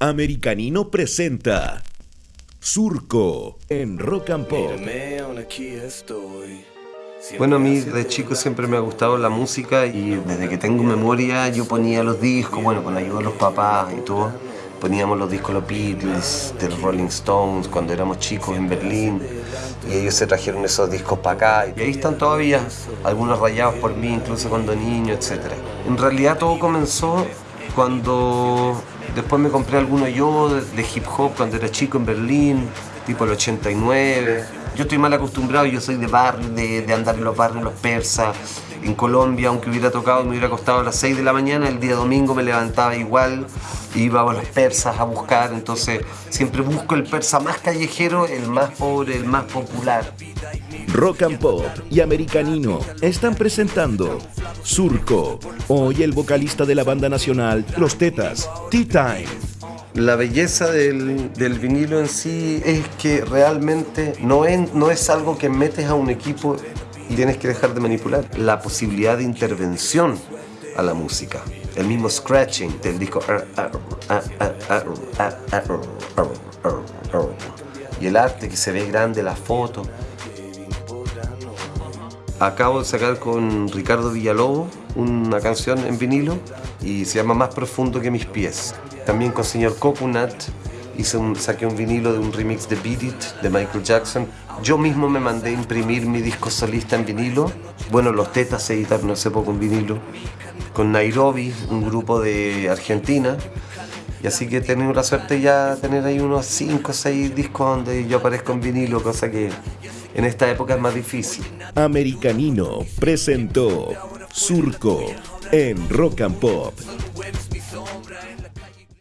Americanino presenta Surco en Rock and Pop. Bueno, a mí de chico siempre me ha gustado la música y desde que tengo memoria yo ponía los discos, bueno, con ayuda de los papás y todo. Poníamos los discos los Beatles, de los Rolling Stones, cuando éramos chicos en Berlín. Y ellos se trajeron esos discos para acá. Y ahí están todavía, algunos rayados por mí, incluso cuando niño, etc. En realidad todo comenzó cuando después me compré algunos yo de, hip hop cuando era chico en Berlín, tipo el 89. Yo estoy mal acostumbrado, yo soy de barrio, de, de andar en los barrios, los persas, en Colombia, aunque hubiera tocado, me hubiera acostado a las 6 de la mañana, el día domingo me levantaba igual, iba a los persas a buscar, entonces siempre busco el persa más callejero, el más pobre, el más popular. Rock and Pop y Americanino están presentando Surco. Hoy el vocalista de la banda nacional Los Tetas, Tea Time. La belleza del, del, vinilo en sí es que realmente no es, no es algo que metes a un equipo y tienes que dejar de manipular. La posibilidad de intervención a la música. El mismo scratching del disco. Y el arte que se ve grande, la foto. Acabo de sacar con Ricardo Villalobos una canción en vinilo y se llama Más profundo que mis pies. También con señor Coconut hice un, saqué un vinilo de un remix de Beat It de Michael Jackson. Yo mismo me mandé a imprimir mi disco solista en vinilo. Bueno, los Tetas se editaron hace poco en vinilo. Con Nairobi, un grupo de Argentina. Y así que he tenido la suerte ya de tener ahí unos 5 o 6 discos donde yo aparezco en vinilo, cosa que en esta época es más difícil. Americanino presentó Surco en Rock and Pop